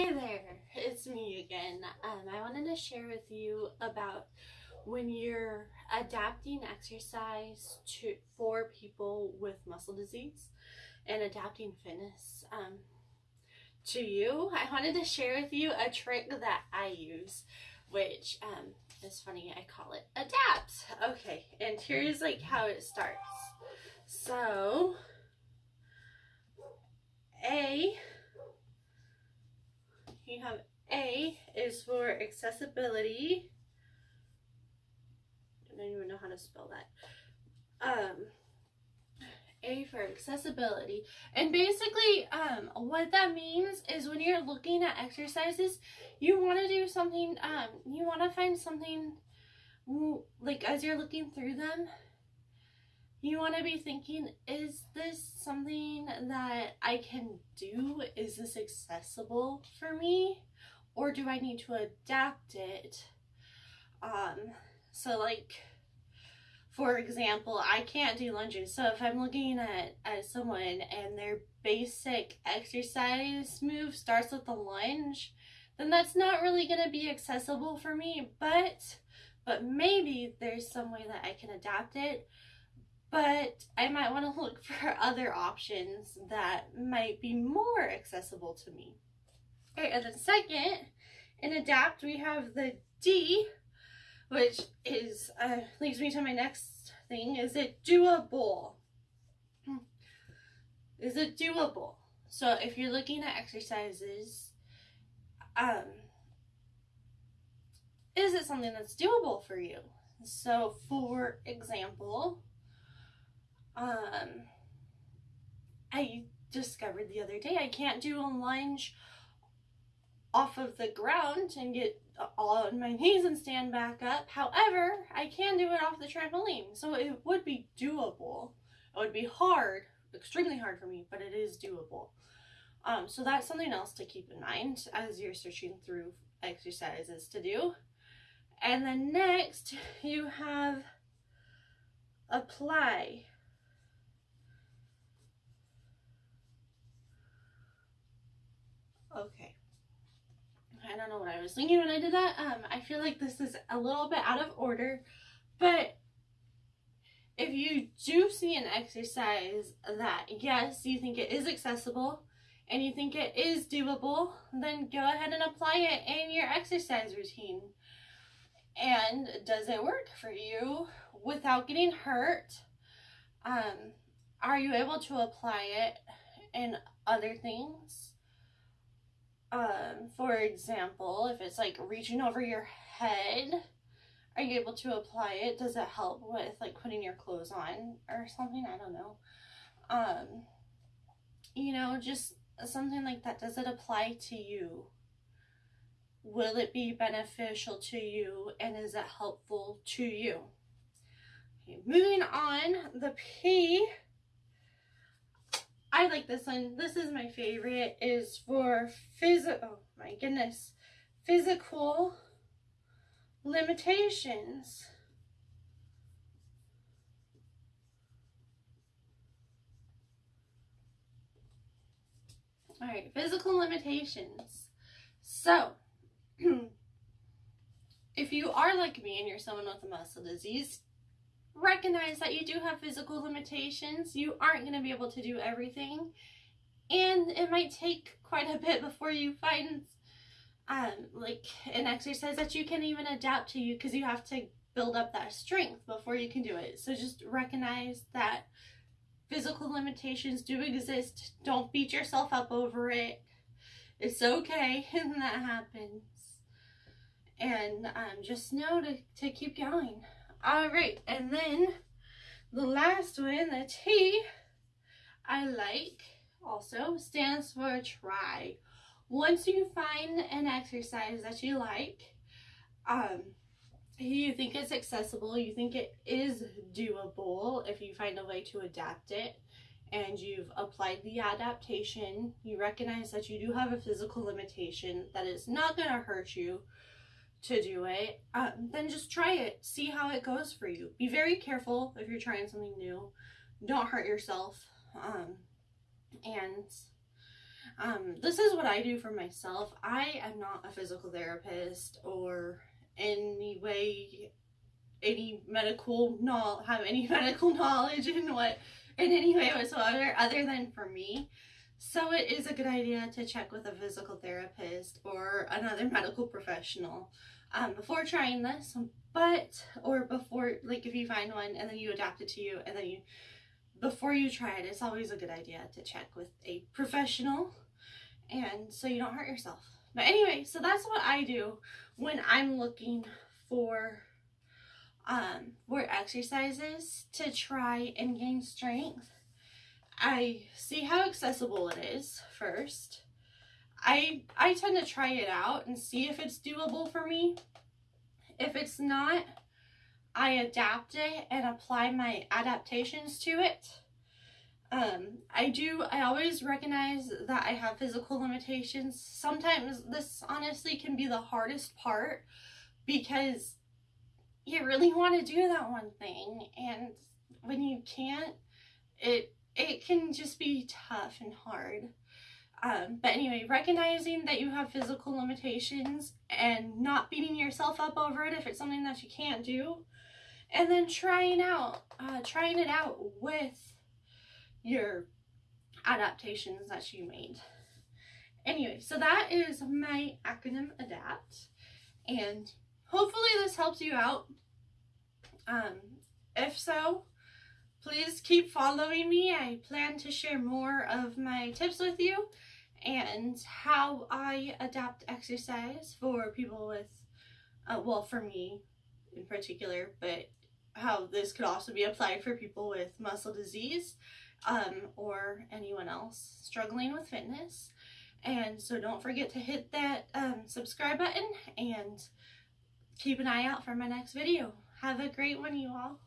Hi there, it's me again. Um, I wanted to share with you about when you're adapting exercise to for people with muscle disease and adapting fitness um, to you. I wanted to share with you a trick that I use, which um, is funny. I call it adapt. Okay, and here's like how it starts. So, A you have A is for accessibility. I don't even know how to spell that. Um, A for accessibility. And basically, um, what that means is when you're looking at exercises, you want to do something, um, you want to find something, like as you're looking through them, you want to be thinking, is this something that I can do? Is this accessible for me? Or do I need to adapt it? Um, so like, for example, I can't do lunges. So if I'm looking at, at someone and their basic exercise move starts with a lunge, then that's not really going to be accessible for me. But, but maybe there's some way that I can adapt it but I might want to look for other options that might be more accessible to me. Okay, and then second, in adapt, we have the D, which is uh, leads me to my next thing. Is it doable? Hmm. Is it doable? So if you're looking at exercises, um, is it something that's doable for you? So for example, um, I discovered the other day I can't do a lunge off of the ground and get all on my knees and stand back up. However, I can do it off the trampoline, so it would be doable. It would be hard, extremely hard for me, but it is doable. Um, so that's something else to keep in mind as you're searching through exercises to do. And then next, you have apply. Okay. Don't know what I was thinking when I did that. Um, I feel like this is a little bit out of order, but if you do see an exercise that, yes, you think it is accessible and you think it is doable, then go ahead and apply it in your exercise routine. And does it work for you without getting hurt? Um, are you able to apply it in other things? Um, for example, if it's like reaching over your head, are you able to apply it? Does it help with like putting your clothes on or something? I don't know. Um, you know, just something like that. Does it apply to you? Will it be beneficial to you and is it helpful to you? Okay, moving on, the P I like this one. This is my favorite. Is for physical. Oh my goodness, physical limitations. All right, physical limitations. So, if you are like me and you're someone with a muscle disease, recognize that you do have physical limitations. You aren't going to be able to do everything. And it might take quite a bit before you find um, like an exercise that you can even adapt to you because you have to build up that strength before you can do it. So just recognize that physical limitations do exist. Don't beat yourself up over it. It's okay when that happens. And um, just know to, to keep going. All right, and then the last one, the T, I like also stands for try. Once you find an exercise that you like, um, you think it's accessible, you think it is doable if you find a way to adapt it, and you've applied the adaptation, you recognize that you do have a physical limitation, that it's not going to hurt you, to do it, um, then just try it. See how it goes for you. Be very careful if you're trying something new. Don't hurt yourself. Um, and Um, this is what I do for myself. I am not a physical therapist or any way any medical knowledge have any medical knowledge in what in any way whatsoever other than for me. So it is a good idea to check with a physical therapist or another medical professional um, before trying this. But or before like if you find one and then you adapt it to you and then you before you try it, it's always a good idea to check with a professional and so you don't hurt yourself. But anyway, so that's what I do when I'm looking for um for exercises to try and gain strength. I see how accessible it is first. I I tend to try it out and see if it's doable for me. If it's not, I adapt it and apply my adaptations to it. Um, I do, I always recognize that I have physical limitations. Sometimes this honestly can be the hardest part because you really want to do that one thing and when you can't, it it can just be tough and hard. Um, but anyway, recognizing that you have physical limitations and not beating yourself up over it if it's something that you can't do, and then trying out, uh, trying it out with your adaptations that you made. Anyway, so that is my acronym ADAPT, and hopefully this helps you out. Um, if so, please keep following me. I plan to share more of my tips with you and how I adapt exercise for people with, uh, well, for me in particular, but how this could also be applied for people with muscle disease um, or anyone else struggling with fitness. And so don't forget to hit that um, subscribe button and keep an eye out for my next video. Have a great one, you all.